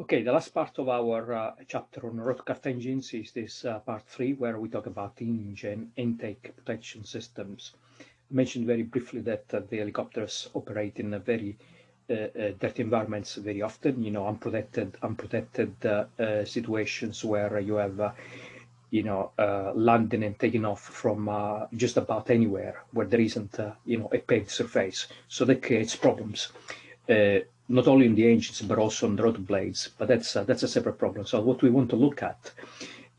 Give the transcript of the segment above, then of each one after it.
Okay, the last part of our uh, chapter on rotorcraft engines is this uh, part three, where we talk about engine intake protection systems. I mentioned very briefly that uh, the helicopters operate in a very uh, uh, dirty environments very often, you know, unprotected, unprotected uh, situations where you have you know, landing and taking off from just about anywhere where there isn't, you know, a paved surface. So that creates problems, uh, not only in the engines, but also on the rotor blades. But that's, uh, that's a separate problem. So what we want to look at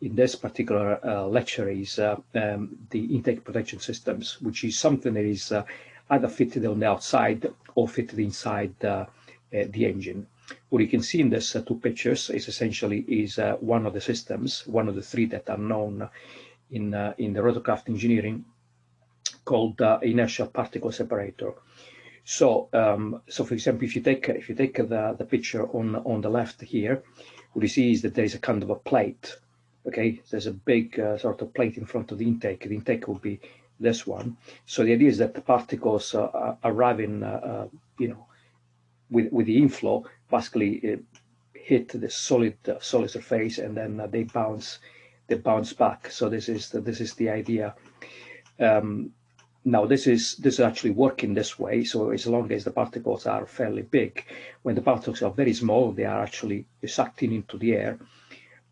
in this particular uh, lecture is um, the intake protection systems, which is something that is either fitted on the outside or fitted inside the engine. What you can see in these uh, two pictures is essentially is uh, one of the systems, one of the three that are known in uh, in the rotorcraft engineering, called uh, inertial particle separator. So, um, so for example, if you take if you take the the picture on on the left here, what you see is that there is a kind of a plate. Okay, there's a big uh, sort of plate in front of the intake. The intake will be this one. So the idea is that the particles uh, arrive in, you know, with with the inflow basically uh, hit the solid uh, solid surface and then uh, they bounce they bounce back so this is the, this is the idea um, now this is this is actually working this way so as long as the particles are fairly big when the particles are very small they are actually sucked into the air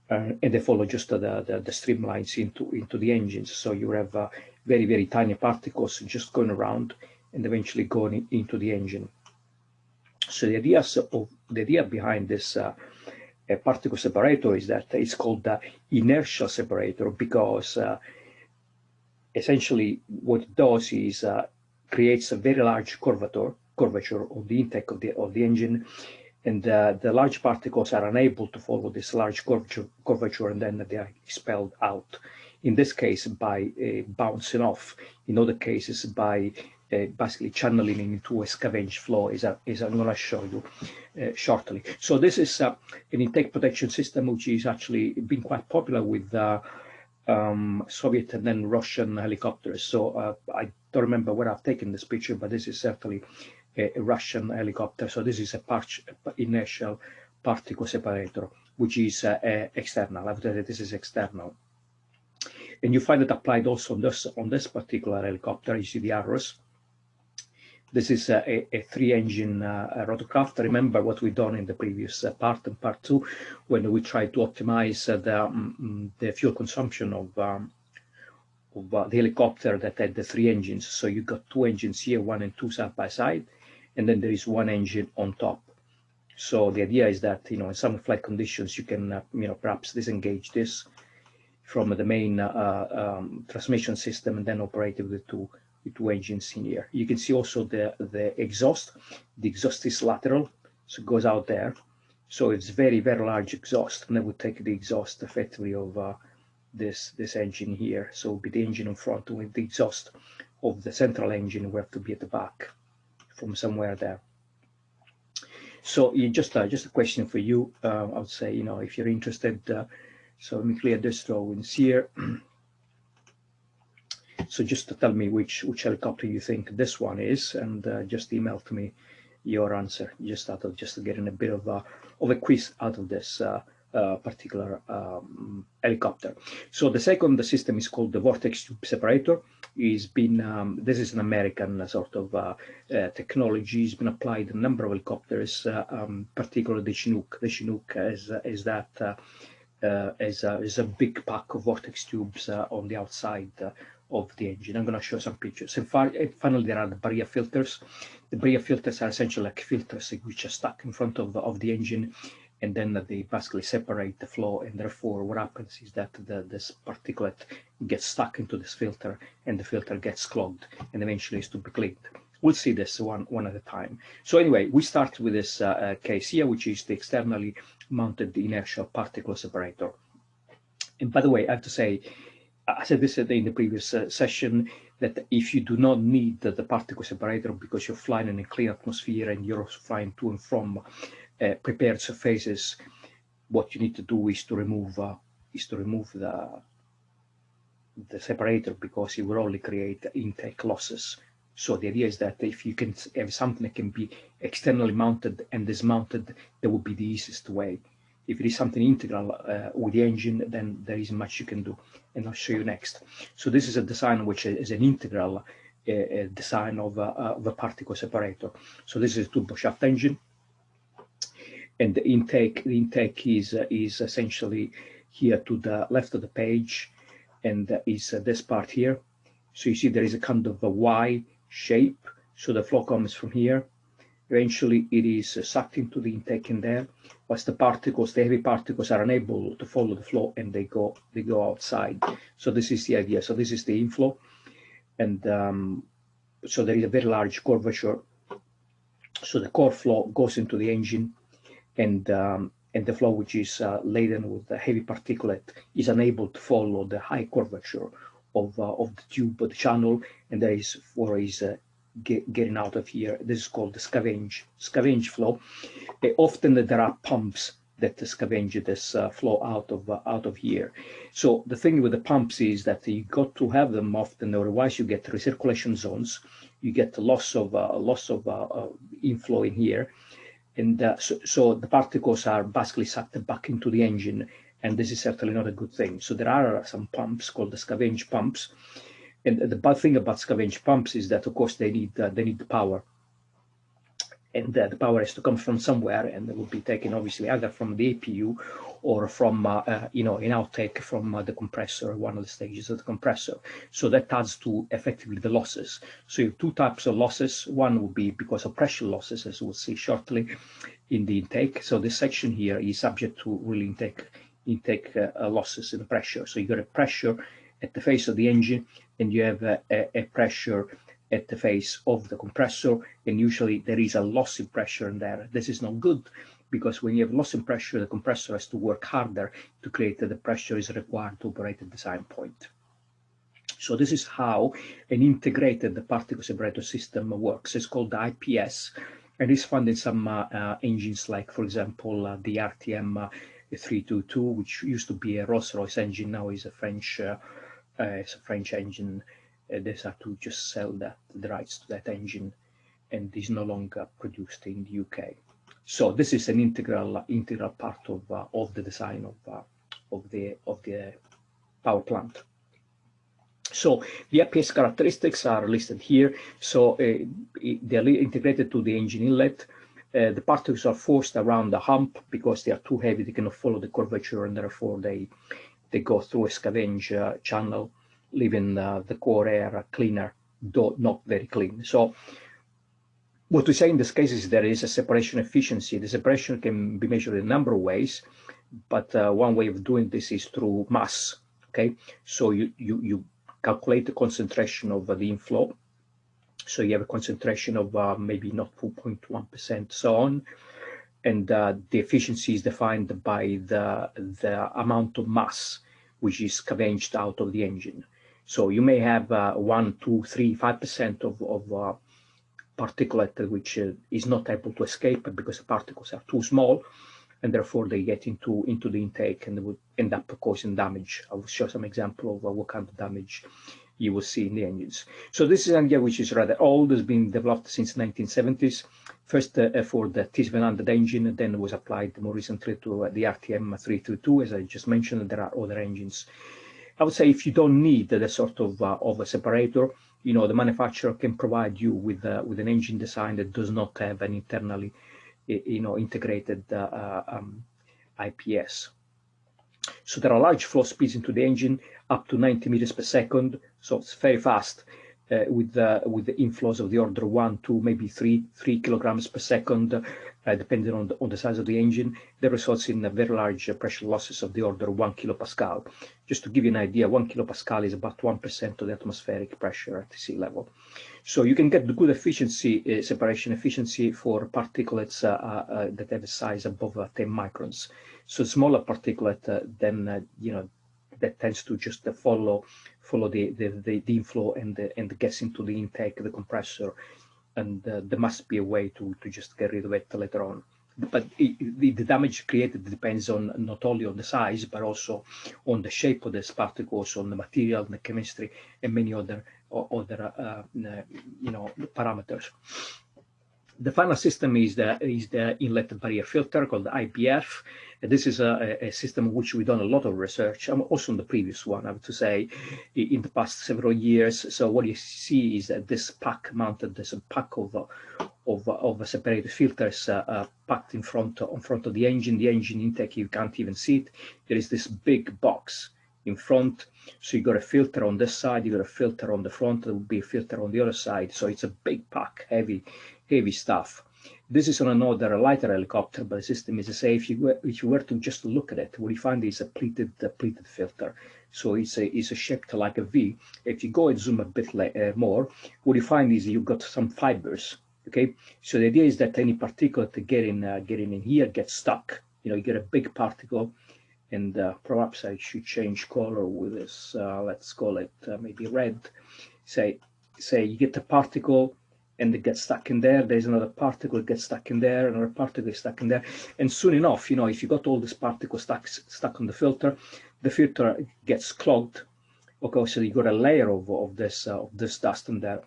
uh, and they follow just the, the, the streamlines into into the engines. So you have uh, very very tiny particles just going around and eventually going into the engine. So the idea of the idea behind this uh, particle separator is that it's called the inertial separator because uh, essentially what it does is uh, creates a very large curvature curvature of the intake of the of the engine and uh, the large particles are unable to follow this large curvature, curvature and then they are expelled out in this case by uh, bouncing off in other cases by uh, basically channeling into a scavenge flow as, a, as I'm going to show you uh, shortly. So this is uh, an intake protection system which is actually been quite popular with uh, um, Soviet and then Russian helicopters. So uh, I don't remember where I've taken this picture, but this is certainly a, a Russian helicopter. So this is a part inertial particle separator, which is uh, external. I've said this is external. And you find it applied also on this on this particular helicopter. You see the arrows this is a, a three-engine uh, rotorcraft. Remember what we've done in the previous uh, part and part two, when we tried to optimize uh, the, um, the fuel consumption of, um, of the helicopter that had the three engines. So you got two engines here, one and two side by side, and then there is one engine on top. So the idea is that, you know, in some flight conditions, you can, uh, you know, perhaps disengage this from the main uh, um, transmission system and then operate it with the two two engines in here. You can see also the, the exhaust. The exhaust is lateral, so it goes out there. So it's very, very large exhaust, and that would take the exhaust effectively of uh, this this engine here. So it'll be the engine in front with the exhaust of the central engine will have to be at the back from somewhere there. So you just uh, just a question for you. Uh, I would say, you know, if you're interested, uh, so let me clear this drawings here. So just to tell me which which helicopter you think this one is, and uh, just email to me your answer. Just out of just getting a bit of a of a quiz out of this uh, uh, particular um, helicopter. So the second the system is called the vortex tube separator. Is been um, this is an American sort of uh, uh, technology. It's been applied a number of helicopters, uh, um, particularly the Chinook. The Chinook is is that. Uh, is, a, is a big pack of vortex tubes on the outside of the engine. I'm going to show some pictures. And finally, there are the barrier filters. The barrier filters are essentially like filters which are stuck in front of, of the engine and then they basically separate the flow and therefore what happens is that the, this particulate gets stuck into this filter and the filter gets clogged and eventually is to be cleaned. We'll see this one, one at a time. So anyway, we start with this uh, uh, case here, which is the externally mounted inertial particle separator. And by the way, I have to say, I said this in the previous uh, session, that if you do not need the, the, particle separator because you're flying in a clean atmosphere and you're flying to and from uh, prepared surfaces, what you need to do is to remove uh, is to remove the the separator because it will only create intake losses. So the idea is that if you can have something that can be externally mounted and dismounted, that would be the easiest way If it is something integral uh, with the engine, then there isn't much you can do. And I'll show you next. So this is a design which is an integral uh, design of, uh, of a particle separator. So this is a turbo shaft engine. And the intake, the intake is, uh, is essentially here to the left of the page and is this part here. So you see there is a kind of a Y shape. So the flow comes from here Eventually, it is sucked into the intake in there, whilst the particles, the heavy particles, are unable to follow the flow and they go they go outside. So this is the idea. So this is the inflow, and um, so there is a very large curvature. So the core flow goes into the engine, and um, and the flow which is uh, laden with the heavy particulate is unable to follow the high curvature of uh, of the tube, the channel, and there is for is uh, get, getting out of here. This is called the scavenge, scavenge flow. Uh, often there are pumps that scavenge this uh, flow out of uh, out of here. So the thing with the pumps is that you got to have them often, otherwise you get recirculation zones. You get loss of uh, loss of uh, uh, inflow in here, and so, so the particles are basically sucked back into the engine, and this is certainly not a good thing. So there are some pumps called the scavenge pumps, and the bad thing about scavenge pumps is that, of course, they need uh, they need the power, and uh, the power has to come from somewhere, and it will be taken obviously either from the APU or from uh, uh, you know an outtake from uh, the compressor, one of the stages of the compressor. So that adds to effectively the losses. So you have two types of losses. One would be because of pressure losses, as we'll see shortly in the intake. So this section here is subject to really intake intake uh, losses in pressure. So you got a pressure at the face of the engine and you have a, a, pressure at the face of the compressor and usually there is a loss in pressure in there. This is not good because when you have loss in pressure, the compressor has to work harder to create the pressure is required to operate at the design point. So this is how an integrated particle separator system works. It's called the IPS and is found in some uh, uh, engines like, for example, uh, the RTM uh, 322, which used to be a Rolls-Royce engine, now is a French uh, it's a French engine. Uh, they have to just sell that the rights to that engine, and is no longer produced in the UK. So this is an integral integral part of uh, of the design of uh, of the of the power plant. So the IPS characteristics are listed here. So uh, they are integrated to the engine inlet. Uh, the particles are forced around the hump because they are too heavy. They cannot follow the curvature, and therefore they they go through a scavenge uh, channel, leaving uh, the core air cleaner, though not very clean. So what we say in this case is there is a separation efficiency. The separation can be measured in a number of ways, but uh, one way of doing this is through mass. Okay, so you you you calculate the concentration of the inflow. So you have a concentration of uh, maybe not 4.1%, so on and uh, the efficiency is defined by the, the amount of mass which is scavenged out of the engine. So you may have uh, one, two, three, five percent of, of uh, particulate which uh, is not able to escape because the particles are too small, and therefore they get into into the intake and would end up causing damage. I will show some example of uh, what kind of damage you will see in the engines. So this is an idea which is rather old, has been developed since 1970s first uh, for the T700 engine, then was applied more recently to uh, the RTM 322, as I just mentioned, there are other engines. I would say if you don't need the sort of, uh, of a separator, you know, the manufacturer can provide you with, uh, with an engine design that does not have an internally, you know, integrated uh, uh, um, IPS. So there are large flow speeds into the engine, up to 90 meters per second, so it's very fast uh, with the with the inflows of the order one, two, maybe three, three kilograms per second, uh, depending on the, on the size of the engine, that results in very large uh, pressure losses of the order one kilopascal. Just to give you an idea, one kilopascal is about 1% of the atmospheric pressure at the sea level. So you can get the good efficiency, uh, separation efficiency for particulates uh, uh, that have a size above 10 microns. So smaller particulate, then, you know, that tends to just follow follow the, the, the, the inflow and the, and the gas into the intake, the compressor, and uh, there must be a way to, to just get rid of it later on. But it, the, the damage created depends on not only on the size, but also on the shape of these particles, on the material, the chemistry, and many other other uh, uh, you know parameters. The final system is the is the inlet barrier filter called the IBF. This is a, a system which we've done a lot of research, um, also on the previous one, I have to say, in the past several years. So what you see is that this pack mounted, there's a pack of of, of separated filters uh, uh, packed in front in front of the engine. The engine intake you can't even see it. There is this big box in front. So you got a filter on this side, you got a filter on the front, there will be a filter on the other side. So it's a big pack, heavy, heavy stuff. This is on another lighter helicopter, but the system is the same. If you were, if you were to just look at it, what you find is a pleated, a pleated filter. So it's a, it's a shaped like a V. If you go and zoom a bit uh, more, what you find is you've got some fibers. Okay, so the idea is that any particulate getting uh, getting in here gets stuck. You know, you get a big particle and uh, perhaps I should change color with this, uh, let's call it uh, maybe red. Say, say you get a particle and it gets stuck in there, there's another particle that gets stuck in there, another particle is stuck in there. And soon enough, you know, if you got all these particles stuck, stuck on the filter, the filter gets clogged. Okay, so you got a layer of, of this uh, of this dust in there.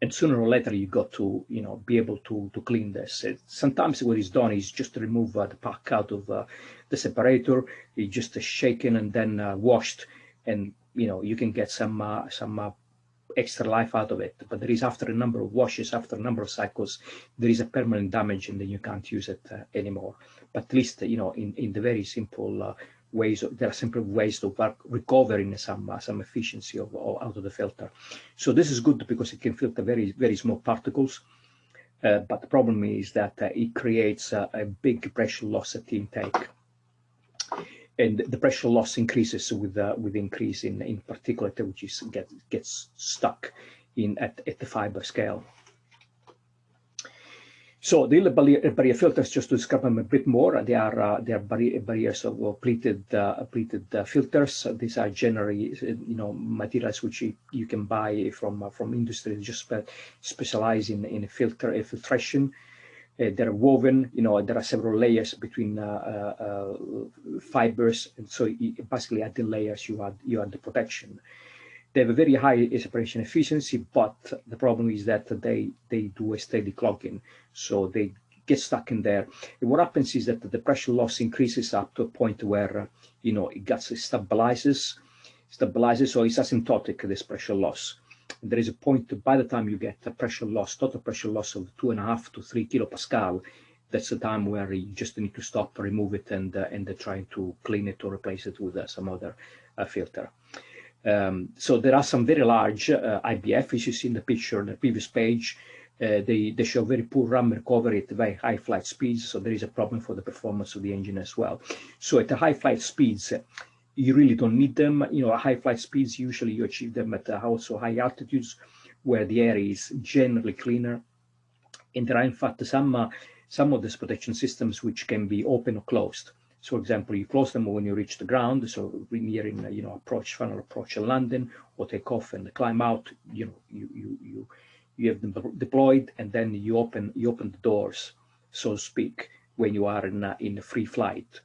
And sooner or later you got to you know be able to to clean this. It, sometimes what is done is just to remove uh, the pack out of uh, the separator. It's just shaken and then uh, washed. And you know you can get some uh, some uh, extra life out of it but there is after a number of washes after a number of cycles there is a permanent damage and then you can't use it anymore. But at least you know in in the very simple ways there are simple ways to work, recovering some uh, some efficiency of, of, out of the filter. So this is good because it can filter very very small particles uh, but the problem is that uh, it creates a big pressure loss at the intake and the pressure loss increases with uh, with increase in in particulate which is get, gets stuck in at, at the fiber scale so the barrier, barrier filters, just to describe them a bit more, they are uh, they are barrier, barriers of uh, pleated uh, pleated uh, filters. These are generally you know materials which you, you can buy from uh, from industry just spe in in filter filtration. Uh, they're woven, you know, there are several layers between uh, uh, uh, fibers, and so basically at the layers you add you add the protection they have a very high separation efficiency, but the problem is that they, they do a steady clogging. So they get stuck in there. And what happens is that the pressure loss increases up to a point where, you know, it gets, it stabilizes, stabilizes, so it's asymptotic, this pressure loss. And there is a point by the time you get a pressure loss, total pressure loss of two and a half to three kilopascal, that's the time where you just need to stop, remove it, and uh, and uh, trying to clean it or replace it with uh, some other uh, filter. Um, so there are some very large uh, IBF, as you see in the picture on the previous page. Uh, they, they show very poor ram recovery at very high flight speeds, so there is a problem for the performance of the engine as well. So at the high flight speeds, you really don't need them. You know, high flight speeds, usually you achieve them at uh, also high altitudes where the air is generally cleaner. And there are in fact some, uh, some of these protection systems which can be open or closed. So, for example, you close them when you reach the ground. So, nearing, you know, approach final approach and landing, or take off and climb out. You know, you you you you have them deployed, and then you open you open the doors, so to speak, when you are in in free flight.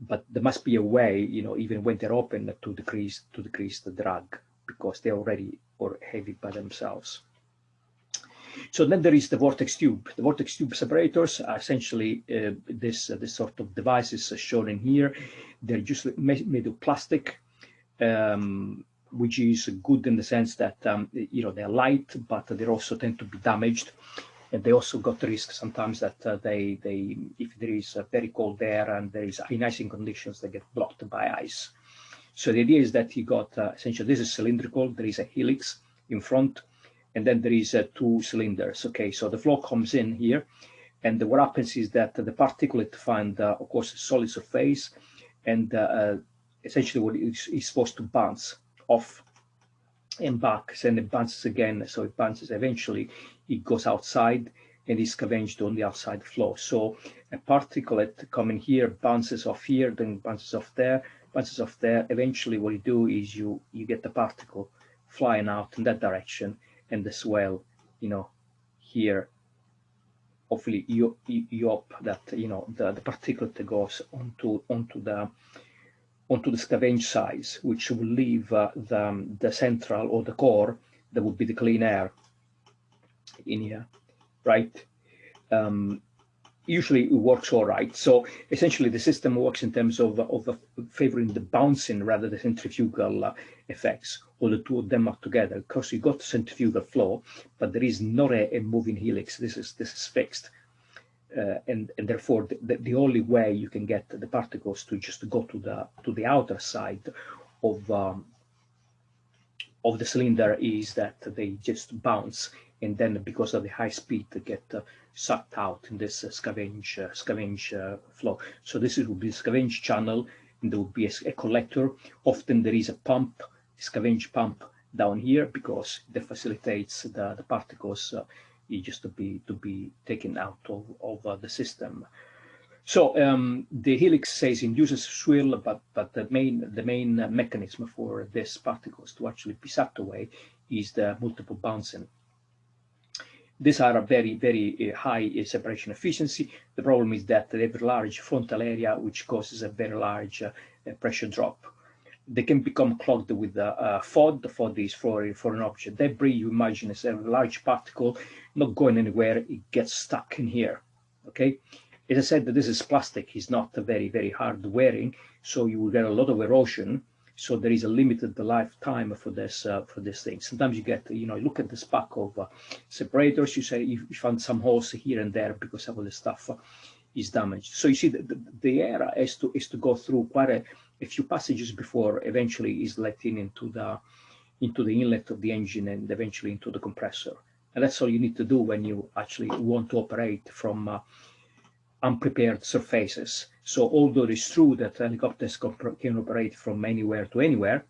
But there must be a way, you know, even when they're open, to decrease to decrease the drag because they're already or heavy by themselves. So then there is the vortex tube. The vortex tube separators are essentially uh, this uh, this sort of devices shown in here. They're just made of plastic, um, which is good in the sense that um, you know they're light, but they also tend to be damaged. And they also got risk sometimes that uh, they they if there is a very cold air and there is icing conditions, they get blocked by ice. So the idea is that you got uh, essentially this is cylindrical. There is a helix in front and then there is uh, two cylinders. Okay, so the flow comes in here, and what happens is that the particulate find, uh, of course, a solid surface, and uh, uh essentially what is, is supposed to bounce off and back, and it bounces again, so it bounces eventually, it goes outside, and is scavenged on the outside flow. So a particulate coming here bounces off here, then bounces off there, bounces off there. Eventually, what you do is you you get the particle flying out in that direction, and the swell, you know, here, hopefully you, you hope that, you know, the, the particulate goes onto, onto the, onto the scavenge size, which will leave uh, the, the central or the core, that would be the clean air in here. right? Um, usually it works all right. So essentially the system works in terms of, of favoring the bouncing rather than centrifugal uh, effects, or the two of them are together. Of course, you got centrifugal flow, but there is not a, a moving helix. This is this is fixed. Uh, and, and therefore the, the, only way you can get the particles to just go to the to the outer side of um, of the cylinder is that they just bounce and then because of the high speed they get uh, sucked out in this uh, scavenge uh, scavenge uh, flow. So this will be a scavenge channel, and there will be a, a, collector. Often there is a pump, a scavenge pump down here because that facilitates the, the particles uh, just to be to be taken out of, of uh, the system. So um, the helix says induces swirl, but but the main the main mechanism for these particles to actually be sucked away is the multiple bouncing. These are a very, very uh, high uh, separation efficiency. The problem is that they have a large frontal area, which causes a very large uh, pressure drop. They can become clogged with uh, FOD. The FOD is for, foreign object debris. You imagine it's a large particle not going anywhere. It gets stuck in here. Okay. As I said, this is plastic. It's not very, very hard wearing. So you will get a lot of erosion so there is a limited lifetime for this uh, for this thing. Sometimes you get, you know, look at the pack of uh, separators. You say you find some holes here and there because some of the stuff is damaged. So you see, the, the, the air is to is to go through quite a, a few passages before eventually is let in into the into the inlet of the engine and eventually into the compressor. And that's all you need to do when you actually want to operate from uh, unprepared surfaces. So although it is true that helicopters can operate from anywhere to anywhere,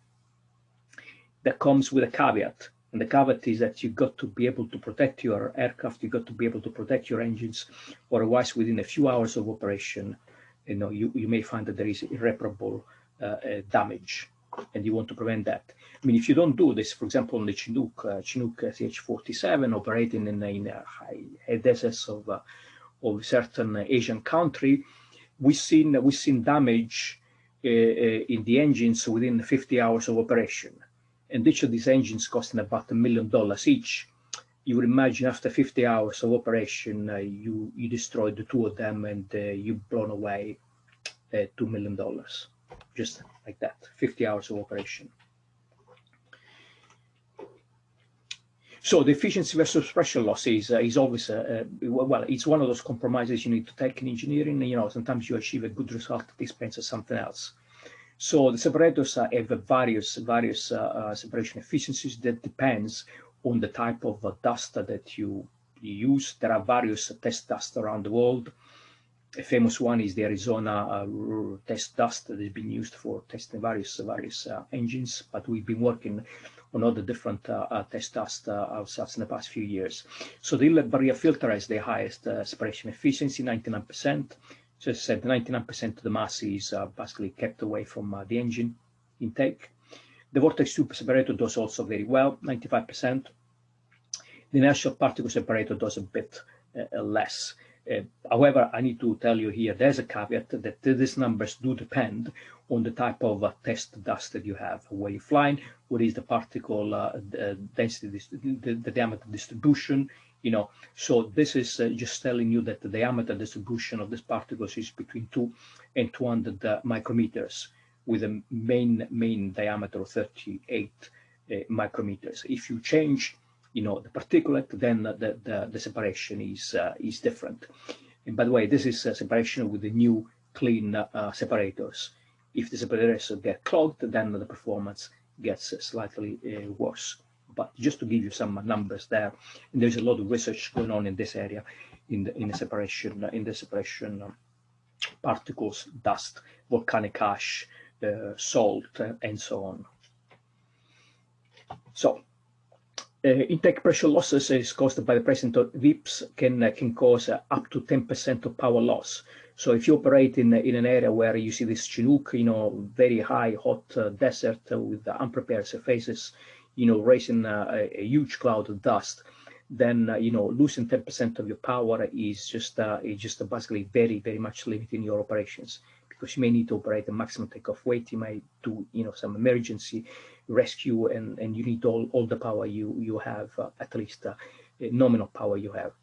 that comes with a caveat. And the caveat is that you've got to be able to protect your aircraft, you've got to be able to protect your engines, otherwise within a few hours of operation, you know, you, you may find that there is irreparable uh, uh, damage and you want to prevent that. I mean, if you don't do this, for example, on the Chinook, uh, Chinook CH-47 operating in, in high deserts of uh, of certain Asian country, we've seen we've seen damage uh, uh, in the engines within 50 hours of operation, and each of these engines costing about a million dollars each. You would imagine after 50 hours of operation, uh, you you destroyed the two of them and uh, you've blown away uh, two million dollars, just like that. 50 hours of operation. So the efficiency versus pressure loss is, uh, is always, uh, uh, well, it's one of those compromises you need to take in engineering. You know, sometimes you achieve a good result at the expense of something else. So the separators uh, have various, various uh, uh, separation efficiencies that depends on the type of dust that you use. There are various test dust around the world. A famous one is the Arizona test dust that has been used for testing various various engines, but we've been working on all the different uh, uh, test dust uh, ourselves in the past few years. So the inlet barrier filter has the highest separation efficiency, 99%. So I said, 99% of the mass is basically kept away from the engine intake. The vortex tube separator does also very well, 95%. The inertial particle separator does a bit uh, less. Uh, however, I need to tell you here, there's a caveat that these numbers do depend on the type of uh, test dust that you have. Where you're flying, what is the particle uh, the density, the, the, diameter distribution, you know. So this is uh, just telling you that the diameter distribution of these particles is between 2 and 200 uh, micrometers with a main main diameter of 38 uh, micrometers. If you change you know the particulate, then the, the, the separation is uh, is different. And by the way, this is a separation with the new clean uh, separators. If the separators get clogged, then the performance gets slightly uh, worse. But just to give you some numbers there, and there's a lot of research going on in this area, in the in the separation in the separation um, particles, dust, volcanic ash, uh, salt, uh, and so on. So intake pressure losses is caused by the presence of VIPs can uh, can cause uh, up to 10% of power loss. So if you operate in in an area where you see this Chinook, you know, very high hot desert with unprepared surfaces, you know, raising a, a, huge cloud of dust, then uh, you know losing 10% of your power is just uh, is just basically very very much limiting your operations because you may need to operate a maximum takeoff weight. You may do, you know, some emergency rescue, and and you need all all the power you you have, uh, at least uh, nominal power you have.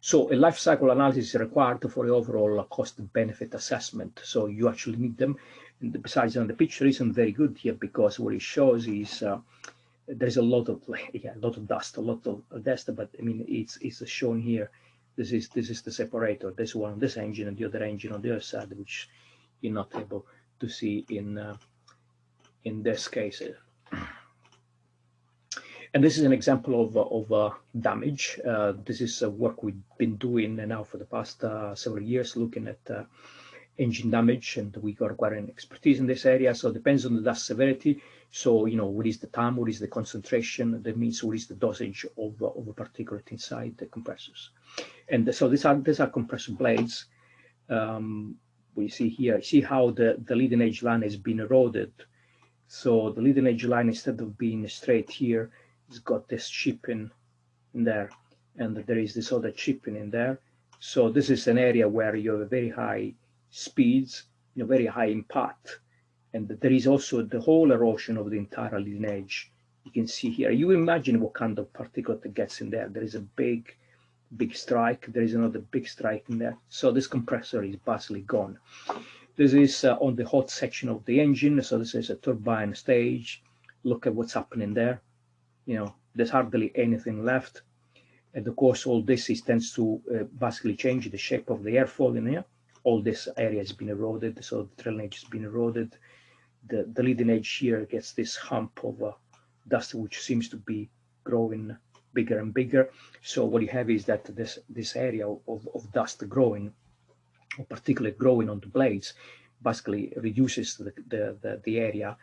So a life cycle analysis is required for the overall cost benefit assessment. So you actually need them. And besides, on the picture isn't very good here because what it shows is uh, there's a lot of yeah, a lot of dust, a lot of dust. But I mean, it's it's shown here. This is this is the separator. This one on this engine and the other engine on the other side, which you're not able to see in uh, in this case. And this is an example of, of uh, damage. Uh, this is uh, work we've been doing now for the past uh, several years, looking at uh, engine damage, and we got quite an expertise in this area. So it depends on the dust severity. So, you know, what is the time, what is the concentration, that means what is the dosage of, of a particulate inside the compressors. And so these are, these are compressor blades. Um, we see here, see how the, the leading edge line has been eroded. So the leading edge line, instead of being straight here, it's got this chipping in there and there is this other chipping in there. So this is an area where you have very high speeds, you know, very high impact. And there is also the whole erosion of the entire leading edge. You can see here, you imagine what kind of particulate gets in there. There is a big, big strike. There is another big strike in there. So this compressor is basically gone. This is uh, on the hot section of the engine. So this is a turbine stage. Look at what's happening there you know, there's hardly anything left. And of course, all this is tends to uh, basically change the shape of the airfoil in here. All this area has been eroded, so the trailing edge has been eroded. The, the leading edge here gets this hump of uh, dust, which seems to be growing bigger and bigger. So what you have is that this this area of, of dust growing, or particularly growing on the blades, basically reduces the, the, the, the area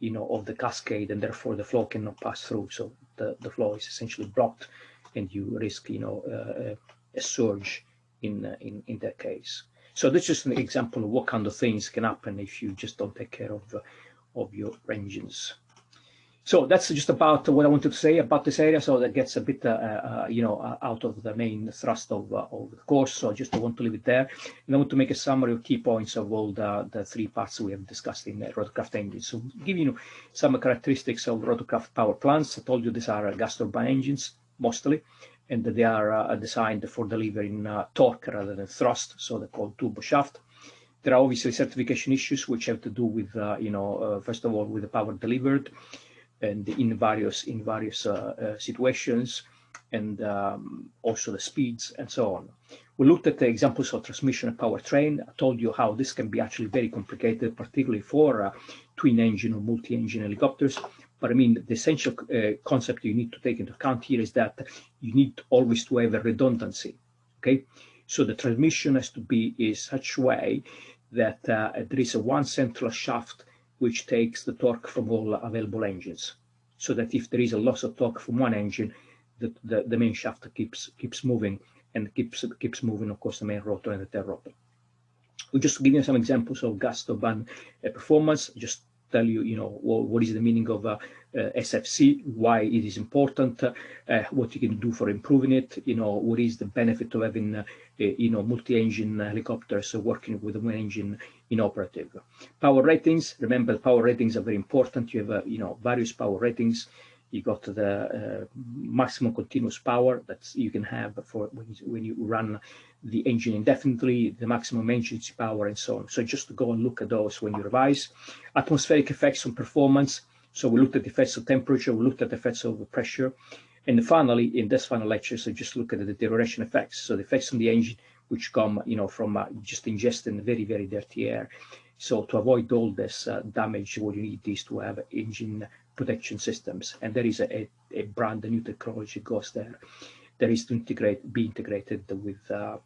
you know, of the cascade and therefore the flow cannot pass through. So the, the flow is essentially blocked and you risk, you know, uh, a surge in, uh, in, in that case. So this is just an example of what kind of things can happen if you just don't take care of, uh, of your engines. So that's just about what I wanted to say about this area. So that gets a bit, uh, uh, you know, uh, out of the main thrust of, uh, of the course. So I just want to leave it there. And I want to make a summary of key points of all the, the three parts we have discussed in the rotorcraft engines. So give you some characteristics of rotorcraft power plants. I told you these are gas turbine engines mostly, and they are uh, designed for delivering uh, torque rather than thrust. So they're called turbo shaft. There are obviously certification issues which have to do with, you know, first of all, with the power delivered and in various in various uh, uh, situations and um, also the speeds and so on. We looked at the examples of transmission and powertrain. I told you how this can be actually very complicated, particularly for uh, twin engine or multi-engine helicopters. But I mean, the essential uh, concept you need to take into account here is that you need always to have a redundancy. Okay, so the transmission has to be in such a way that uh, there is a one central shaft which takes the torque from all available engines. So that if there is a loss of torque from one engine, the, the, the main shaft keeps keeps moving and keeps keeps moving, of course, the main rotor and the tail rotor. We'll just give you some examples of gas turbine uh, performance, just tell you, you know, what, what is the meaning of uh, uh, SFC, why it is important, uh, what you can do for improving it, you know, what is the benefit of having, uh, you know, multi-engine helicopters working with one engine inoperative. Power ratings, remember power ratings are very important. You have, uh, you know, various power ratings. You got the uh, maximum continuous power that you can have for when you, when you run the engine indefinitely, the maximum engine power, and so on. So just go and look at those when you revise. Atmospheric effects on performance. So we looked at the effects of temperature, we looked at the effects of pressure. And finally, in this final lecture, so just look at the deterioration effects. So the effects on the engine which come, you know, from uh, just ingesting very, very dirty air. So to avoid all this uh, damage, what you need is to have engine protection systems. And there is a, a, brand new technology goes there. There is to integrate, be integrated with uh,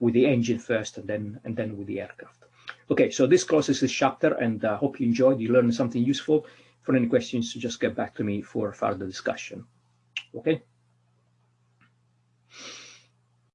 with the engine first, and then and then with the aircraft. Okay, so this closes this chapter, and I uh, hope you enjoyed. You learned something useful. For any questions, just get back to me for further discussion. Okay.